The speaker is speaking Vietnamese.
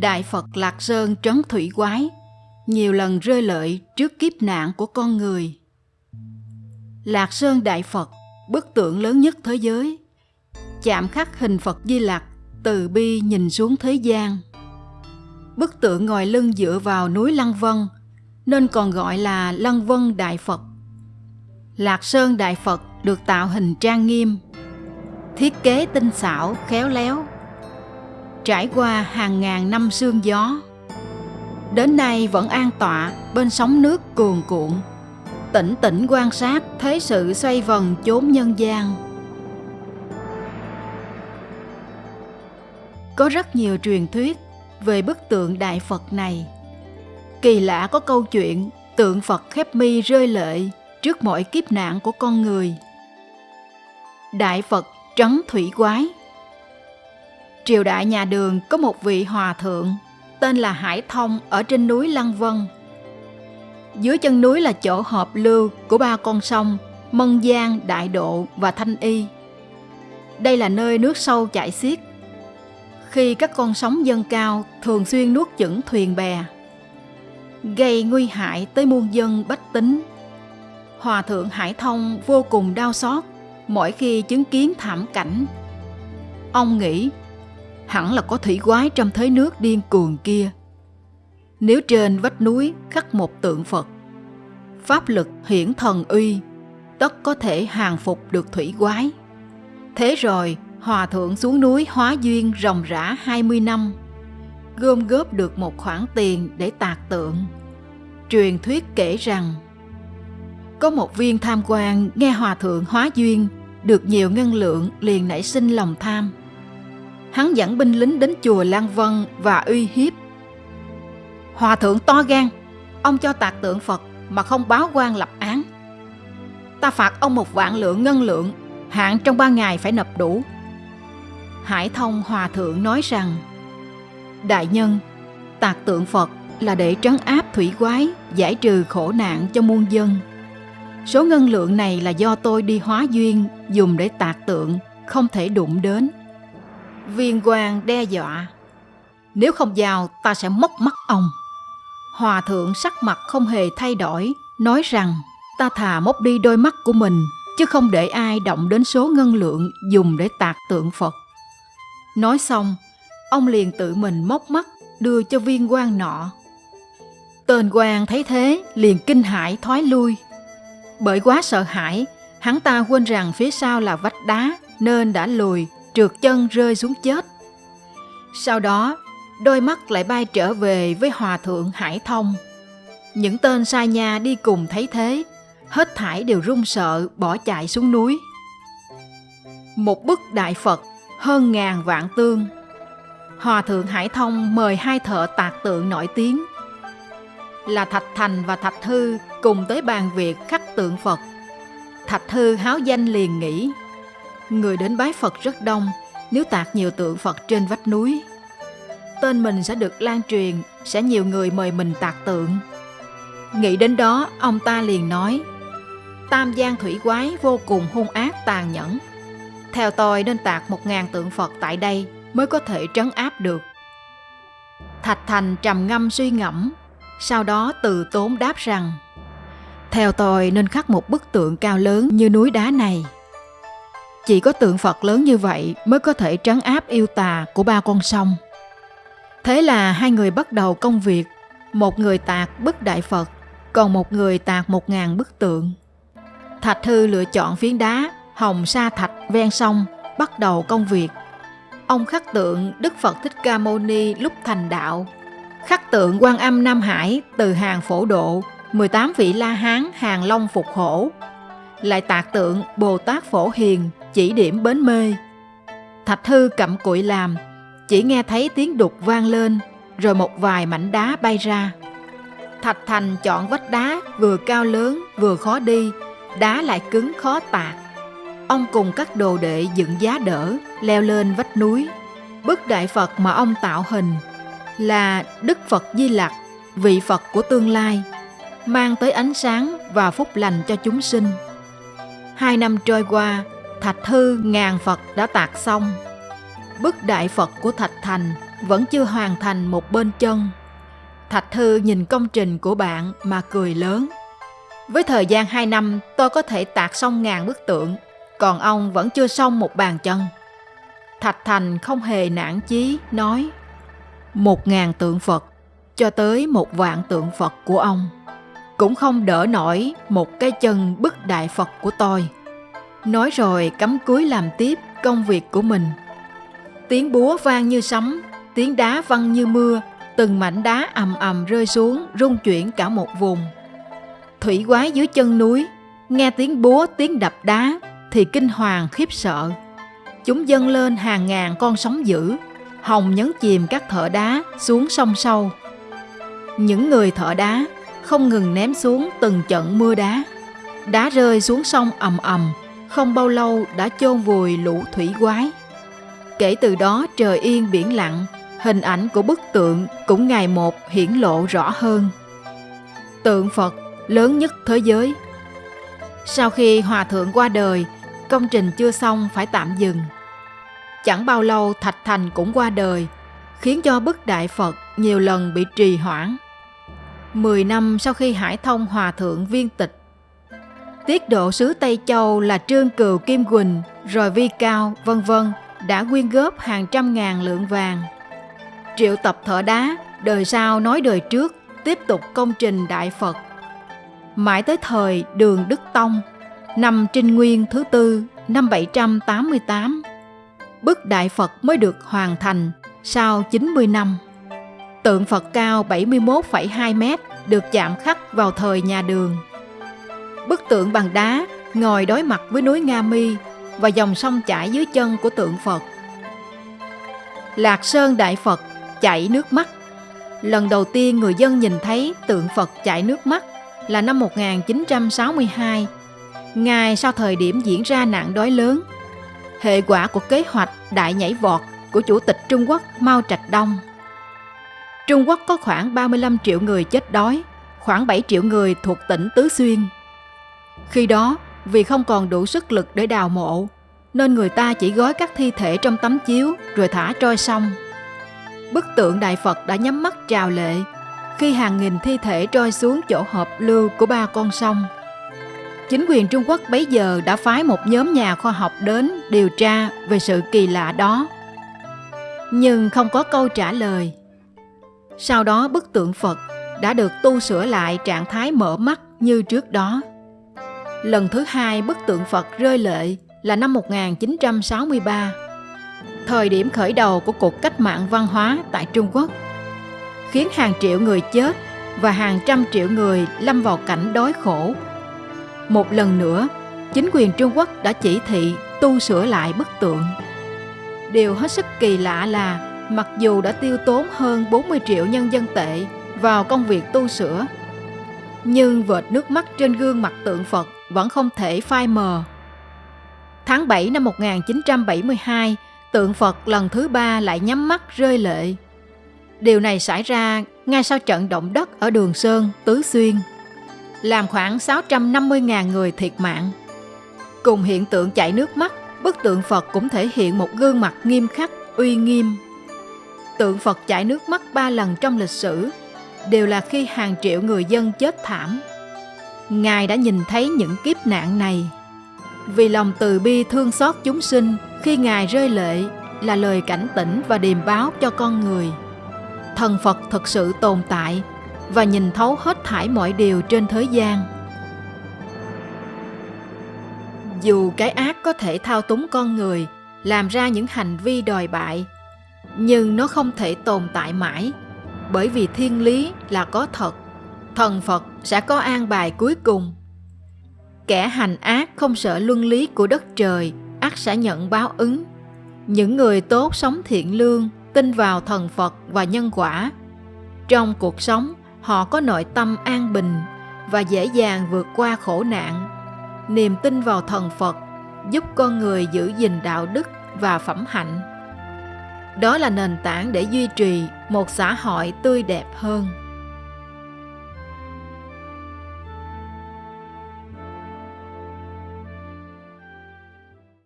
Đại Phật Lạc Sơn trấn thủy quái, nhiều lần rơi lợi trước kiếp nạn của con người. Lạc Sơn Đại Phật, bức tượng lớn nhất thế giới, chạm khắc hình Phật Di Lặc từ bi nhìn xuống thế gian. Bức tượng ngồi lưng dựa vào núi Lăng Vân, nên còn gọi là Lăng Vân Đại Phật. Lạc Sơn Đại Phật được tạo hình trang nghiêm, thiết kế tinh xảo, khéo léo, trải qua hàng ngàn năm sương gió. Đến nay vẫn an tọa bên sóng nước cuồn cuộn, tĩnh tĩnh quan sát thế sự xoay vần chốn nhân gian. Có rất nhiều truyền thuyết về bức tượng Đại Phật này. Kỳ lạ có câu chuyện tượng Phật khép mi rơi lệ trước mọi kiếp nạn của con người. Đại Phật trấn thủy quái Triều đại nhà Đường có một vị hòa thượng tên là Hải Thông ở trên núi Lăng Vân. Dưới chân núi là chỗ hợp lưu của ba con sông Mân Giang, Đại Độ và Thanh Y. Đây là nơi nước sâu chảy xiết. Khi các con sóng dâng cao thường xuyên nuốt chửng thuyền bè, gây nguy hại tới muôn dân bách tính. Hòa thượng Hải Thông vô cùng đau xót mỗi khi chứng kiến thảm cảnh. Ông nghĩ hẳn là có thủy quái trong thế nước điên cuồng kia. Nếu trên vách núi khắc một tượng Phật, pháp lực hiển thần uy, tất có thể hàng phục được thủy quái. Thế rồi, Hòa Thượng xuống núi hóa duyên ròng rã 20 năm, gom góp được một khoản tiền để tạc tượng. Truyền thuyết kể rằng, có một viên tham quan nghe Hòa Thượng hóa duyên được nhiều ngân lượng liền nảy sinh lòng tham – hắn dẫn binh lính đến chùa Lan Vân và uy hiếp. Hòa thượng to gan, ông cho tạc tượng Phật mà không báo quan lập án. Ta phạt ông một vạn lượng ngân lượng, hạn trong ba ngày phải nộp đủ. Hải thông hòa thượng nói rằng, Đại nhân, tạc tượng Phật là để trấn áp thủy quái, giải trừ khổ nạn cho muôn dân. Số ngân lượng này là do tôi đi hóa duyên dùng để tạc tượng, không thể đụng đến. Viên quan đe dọa. Nếu không giao, ta sẽ móc mắt ông. Hòa thượng sắc mặt không hề thay đổi, Nói rằng, ta thà móc đi đôi mắt của mình, Chứ không để ai động đến số ngân lượng Dùng để tạc tượng Phật. Nói xong, Ông liền tự mình móc mắt, Đưa cho viên quan nọ. Tên quan thấy thế, liền kinh hãi thoái lui. Bởi quá sợ hãi, Hắn ta quên rằng phía sau là vách đá, Nên đã lùi trượt chân rơi xuống chết. Sau đó, đôi mắt lại bay trở về với hòa thượng Hải Thông. Những tên sai nhà đi cùng thấy thế, hết thảy đều run sợ bỏ chạy xuống núi. Một bức đại Phật hơn ngàn vạn tương. Hòa thượng Hải Thông mời hai thợ tạc tượng nổi tiếng là Thạch Thành và Thạch Thư cùng tới bàn việc khắc tượng Phật. Thạch Thư háo danh liền nghĩ Người đến bái Phật rất đông nếu tạc nhiều tượng Phật trên vách núi. Tên mình sẽ được lan truyền, sẽ nhiều người mời mình tạc tượng. Nghĩ đến đó, ông ta liền nói, Tam Giang thủy quái vô cùng hung ác tàn nhẫn. Theo tôi nên tạc một ngàn tượng Phật tại đây mới có thể trấn áp được. Thạch Thành trầm ngâm suy ngẫm, sau đó từ tốn đáp rằng, Theo tôi nên khắc một bức tượng cao lớn như núi đá này. Chỉ có tượng Phật lớn như vậy mới có thể trấn áp yêu tà của ba con sông. Thế là hai người bắt đầu công việc, một người tạc bức đại Phật, còn một người tạc một ngàn bức tượng. Thạch Thư lựa chọn phiến đá, hồng sa thạch ven sông, bắt đầu công việc. Ông khắc tượng Đức Phật Thích Ca Mâu Ni lúc thành đạo, khắc tượng quan âm Nam Hải từ hàng phổ độ, 18 vị La Hán hàng long phục hổ, lại tạc tượng Bồ Tát Phổ Hiền chỉ điểm bến mê. Thạch Thư cặm cụi làm, chỉ nghe thấy tiếng đục vang lên, rồi một vài mảnh đá bay ra. Thạch Thành chọn vách đá vừa cao lớn vừa khó đi, đá lại cứng khó tạc. Ông cùng các đồ đệ dựng giá đỡ, leo lên vách núi. Bức đại Phật mà ông tạo hình là Đức Phật Di Lặc, vị Phật của tương lai, mang tới ánh sáng và phúc lành cho chúng sinh. Hai năm trôi qua, Thạch Thư ngàn Phật đã tạc xong. Bức đại Phật của Thạch Thành vẫn chưa hoàn thành một bên chân. Thạch Thư nhìn công trình của bạn mà cười lớn. Với thời gian 2 năm tôi có thể tạc xong ngàn bức tượng, còn ông vẫn chưa xong một bàn chân. Thạch Thành không hề nản chí, nói Một ngàn tượng Phật, cho tới một vạn tượng Phật của ông, cũng không đỡ nổi một cái chân bức đại Phật của tôi. Nói rồi cắm cúi làm tiếp công việc của mình. Tiếng búa vang như sấm, tiếng đá văng như mưa, từng mảnh đá ầm ầm rơi xuống, rung chuyển cả một vùng. Thủy quái dưới chân núi, nghe tiếng búa, tiếng đập đá thì kinh hoàng khiếp sợ. Chúng dâng lên hàng ngàn con sóng dữ, hồng nhấn chìm các thợ đá xuống sông sâu. Những người thợ đá không ngừng ném xuống từng trận mưa đá. Đá rơi xuống sông ầm ầm, không bao lâu đã chôn vùi lũ thủy quái. Kể từ đó trời yên biển lặng, hình ảnh của bức tượng cũng ngày một hiển lộ rõ hơn. Tượng Phật lớn nhất thế giới. Sau khi Hòa Thượng qua đời, công trình chưa xong phải tạm dừng. Chẳng bao lâu Thạch Thành cũng qua đời, khiến cho bức đại Phật nhiều lần bị trì hoãn. Mười năm sau khi Hải Thông Hòa Thượng viên tịch, tiết độ sứ Tây Châu là Trương Cừu Kim Quỳnh, rồi Vi Cao, vân vân đã quyên góp hàng trăm ngàn lượng vàng. Triệu tập thợ đá, đời sau nói đời trước, tiếp tục công trình Đại Phật. Mãi tới thời Đường Đức Tông, năm Trinh Nguyên thứ tư, năm 788, bức Đại Phật mới được hoàn thành sau 90 năm. Tượng Phật cao 71,2 mét được chạm khắc vào thời nhà Đường. Bức tượng bằng đá ngồi đối mặt với núi Nga Mi và dòng sông chảy dưới chân của tượng Phật. Lạc Sơn Đại Phật chảy nước mắt. Lần đầu tiên người dân nhìn thấy tượng Phật chảy nước mắt là năm 1962, ngay sau thời điểm diễn ra nạn đói lớn. Hệ quả của kế hoạch đại nhảy vọt của Chủ tịch Trung Quốc Mao Trạch Đông. Trung Quốc có khoảng 35 triệu người chết đói, khoảng 7 triệu người thuộc tỉnh Tứ Xuyên. Khi đó, vì không còn đủ sức lực để đào mộ, nên người ta chỉ gói các thi thể trong tấm chiếu rồi thả trôi sông. Bức tượng Đại Phật đã nhắm mắt trào lệ khi hàng nghìn thi thể trôi xuống chỗ hợp lưu của ba con sông. Chính quyền Trung Quốc bấy giờ đã phái một nhóm nhà khoa học đến điều tra về sự kỳ lạ đó. Nhưng không có câu trả lời. Sau đó bức tượng Phật đã được tu sửa lại trạng thái mở mắt như trước đó. Lần thứ hai bức tượng Phật rơi lệ là năm 1963, thời điểm khởi đầu của cuộc cách mạng văn hóa tại Trung Quốc, khiến hàng triệu người chết và hàng trăm triệu người lâm vào cảnh đói khổ. Một lần nữa, chính quyền Trung Quốc đã chỉ thị tu sửa lại bức tượng. Điều hết sức kỳ lạ là mặc dù đã tiêu tốn hơn 40 triệu nhân dân tệ vào công việc tu sửa, nhưng vệt nước mắt trên gương mặt tượng Phật vẫn không thể phai mờ. Tháng 7 năm 1972, tượng Phật lần thứ ba lại nhắm mắt rơi lệ. Điều này xảy ra ngay sau trận động đất ở Đường Sơn, Tứ Xuyên, làm khoảng 650.000 người thiệt mạng. Cùng hiện tượng chảy nước mắt, bức tượng Phật cũng thể hiện một gương mặt nghiêm khắc, uy nghiêm. Tượng Phật chảy nước mắt ba lần trong lịch sử, đều là khi hàng triệu người dân chết thảm. Ngài đã nhìn thấy những kiếp nạn này. Vì lòng từ bi thương xót chúng sinh khi Ngài rơi lệ là lời cảnh tỉnh và điềm báo cho con người. Thần Phật thực sự tồn tại và nhìn thấu hết thải mọi điều trên thế gian. Dù cái ác có thể thao túng con người, làm ra những hành vi đòi bại, nhưng nó không thể tồn tại mãi, bởi vì thiên lý là có thật thần Phật sẽ có an bài cuối cùng. Kẻ hành ác không sợ luân lý của đất trời, ác sẽ nhận báo ứng. Những người tốt sống thiện lương, tin vào thần Phật và nhân quả. Trong cuộc sống, họ có nội tâm an bình và dễ dàng vượt qua khổ nạn. Niềm tin vào thần Phật giúp con người giữ gìn đạo đức và phẩm hạnh. Đó là nền tảng để duy trì một xã hội tươi đẹp hơn.